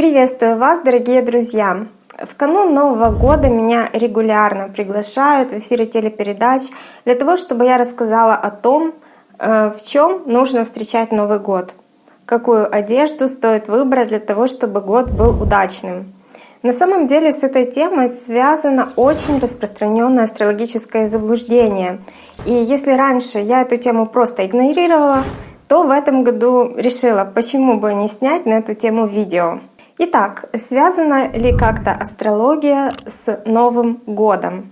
Приветствую вас, дорогие друзья! В канун Нового года меня регулярно приглашают в эфире телепередач для того, чтобы я рассказала о том, э, в чем нужно встречать Новый год, какую одежду стоит выбрать для того, чтобы год был удачным. На самом деле с этой темой связано очень распространенное астрологическое заблуждение. И если раньше я эту тему просто игнорировала, то в этом году решила, почему бы не снять на эту тему видео. Итак, связана ли как-то астрология с Новым годом?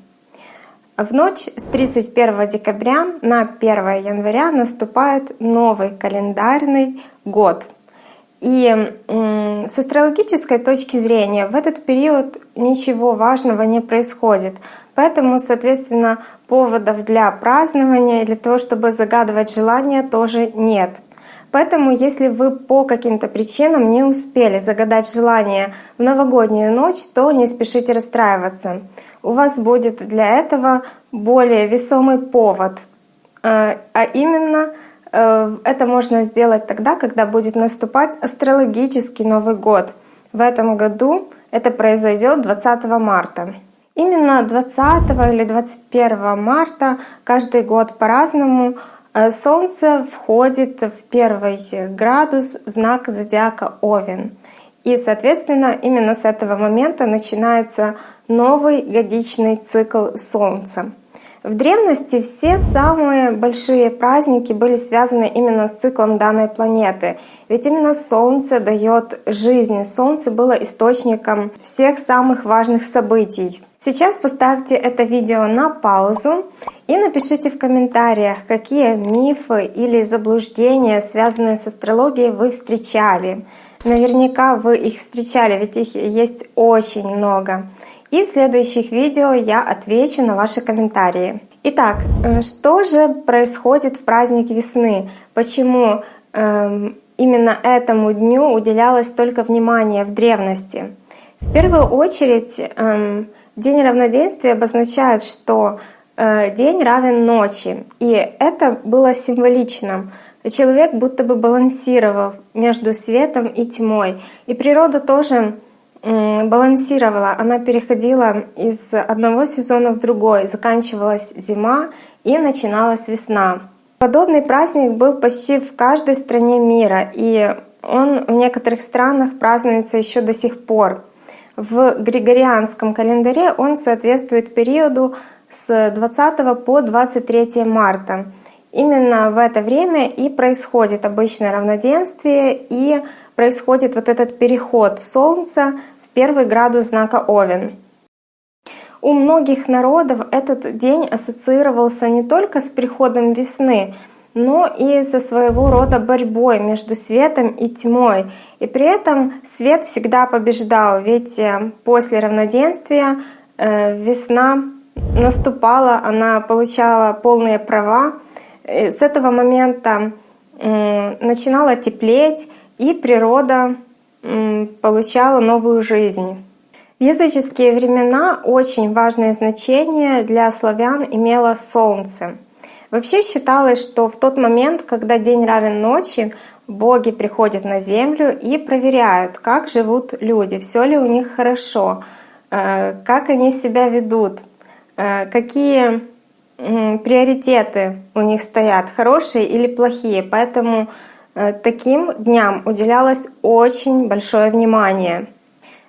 В ночь с 31 декабря на 1 января наступает новый календарный год. И с астрологической точки зрения в этот период ничего важного не происходит. Поэтому, соответственно, поводов для празднования, для того, чтобы загадывать желания, тоже нет. Поэтому, если вы по каким-то причинам не успели загадать желание в новогоднюю ночь, то не спешите расстраиваться. У вас будет для этого более весомый повод, э, а именно э, это можно сделать тогда, когда будет наступать астрологический Новый год. В этом году это произойдет 20 марта. Именно 20 или 21 марта каждый год по-разному Солнце входит в первый градус знака зодиака Овен. И, соответственно, именно с этого момента начинается новый годичный цикл Солнца. В древности все самые большие праздники были связаны именно с циклом данной планеты. Ведь именно Солнце дает жизнь. Солнце было источником всех самых важных событий. Сейчас поставьте это видео на паузу и напишите в комментариях, какие мифы или заблуждения, связанные с астрологией, вы встречали. Наверняка вы их встречали, ведь их есть очень много. И в следующих видео я отвечу на ваши комментарии. Итак, э, что же происходит в праздник весны? Почему э, именно этому дню уделялось столько внимания в древности? В первую очередь э, День равноденствия обозначает, что день равен ночи. И это было символично. Человек будто бы балансировал между светом и тьмой. И природа тоже балансировала, она переходила из одного сезона в другой, заканчивалась зима и начиналась весна. Подобный праздник был почти в каждой стране мира, и он в некоторых странах празднуется еще до сих пор. В григорианском календаре он соответствует периоду с 20 по 23 марта. Именно в это время и происходит обычное равноденствие и происходит вот этот переход Солнца в первый градус знака Овен. У многих народов этот день ассоциировался не только с приходом весны, но и со своего рода борьбой между светом и тьмой. И при этом свет всегда побеждал, ведь э, после равноденствия э, весна наступала, она получала полные права. И с этого момента начинала теплеть, и природа получала новую жизнь. В языческие времена очень важное значение для славян имело солнце — Вообще считалось, что в тот момент, когда день равен ночи, боги приходят на землю и проверяют, как живут люди, все ли у них хорошо, э, как они себя ведут, э, какие приоритеты у них стоят, хорошие или плохие. Поэтому э, таким дням уделялось очень большое внимание.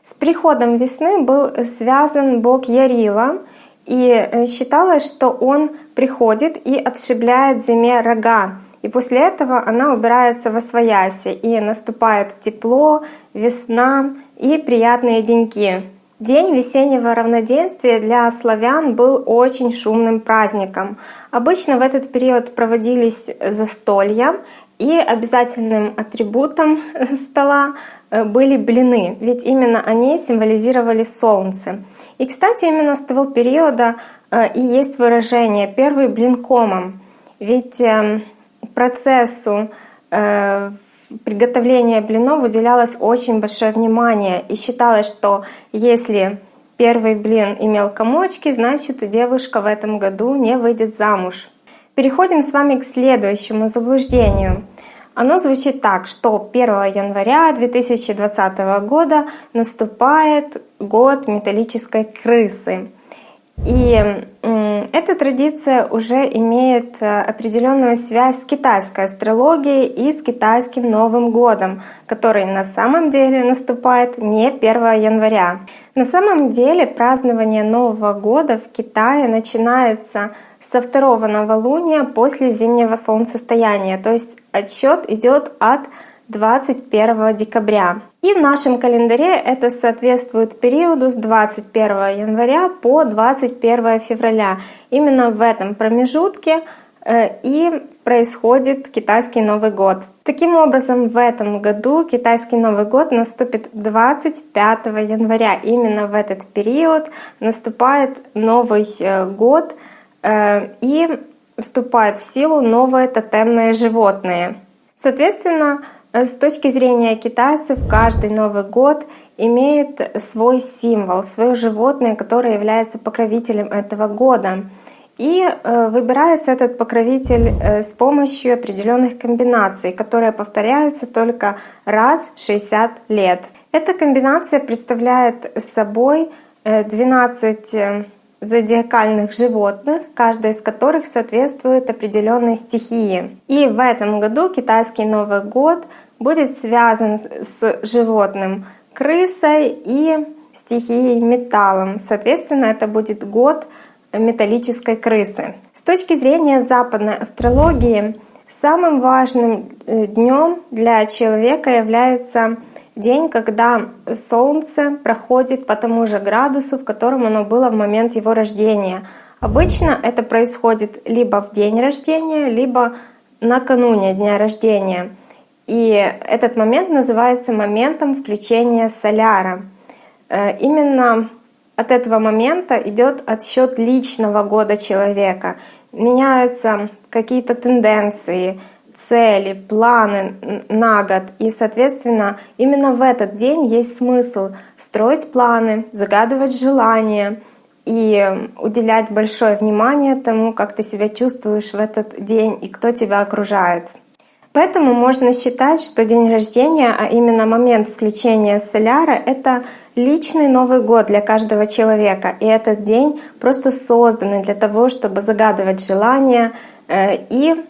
С приходом весны был связан бог Ярила — и э, считалось, что он приходит и отшибляет зиме рога. И после этого она убирается во свояси, и наступает тепло, весна и приятные деньки. День весеннего равноденствия для славян был очень шумным праздником. Обычно в этот период проводились застолья, и обязательным атрибутом стола Э, были блины, ведь именно они символизировали солнце. И, кстати, именно с того периода э, и есть выражение «первый блин комом», ведь эм, процессу э, приготовления блинов уделялось очень большое внимание, и считалось, что если первый блин имел комочки, значит девушка в этом году не выйдет замуж. Переходим с вами к следующему заблуждению — Оно звучит так, что 1 января 2020 года наступает год металлической крысы. И эта традиция уже имеет э, определенную связь с китайской астрологией и с китайским Новым годом, который на самом деле наступает не 1 января. На самом деле празднование Нового года в Китае начинается со второго новолуния после зимнего солнцестояния, то есть отсчет идет от 21 декабря. И в нашем календаре это соответствует периоду с 21 января по 21 февраля. Именно в этом промежутке э, и происходит китайский Новый год. Таким образом, в этом году китайский Новый год наступит 25 января. Именно в этот период наступает Новый э, год э, и вступает в силу новые тотемные животные. Соответственно, с точки зрения китайцев, каждый Новый год имеет свой символ, свое животное, которое является покровителем этого года. И э, выбирается этот покровитель э, с помощью определенных комбинаций, которые повторяются только раз в 60 лет. Эта комбинация представляет собой 12 зодиакальных животных, каждая из которых соответствует определенной стихии. И в этом году китайский Новый год будет связан с животным крысой и стихией металлом. Соответственно, это будет год металлической крысы. С точки зрения западной астрологии, самым важным э, днем для человека является день, когда Солнце проходит по тому же градусу, в котором оно было в момент его рождения. Обычно это происходит либо в день рождения, либо накануне дня рождения. И этот момент называется моментом включения соляра. Э, именно от этого момента идет отсчет личного года человека. Меняются какие-то тенденции, цели, планы на год. И, соответственно, именно в этот день есть смысл строить планы, загадывать желания и уделять большое внимание тому, как ты себя чувствуешь в этот день и кто тебя окружает. Поэтому можно считать, что день рождения, а именно момент включения соляра, это личный Новый год для каждого человека. И этот день просто создан для того, чтобы загадывать желания э, и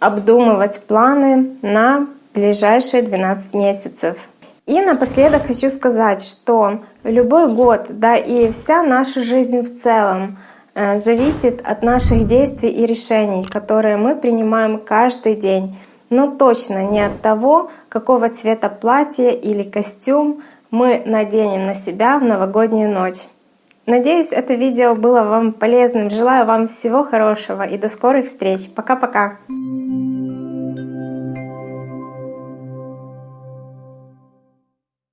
обдумывать планы на ближайшие 12 месяцев. И напоследок хочу сказать, что любой год, да и вся наша жизнь в целом э, зависит от наших действий и решений, которые мы принимаем каждый день, но точно не от того, какого цвета платье или костюм мы наденем на себя в новогоднюю ночь. Надеюсь, это видео было вам полезным. Желаю вам всего хорошего и до скорых встреч. Пока-пока!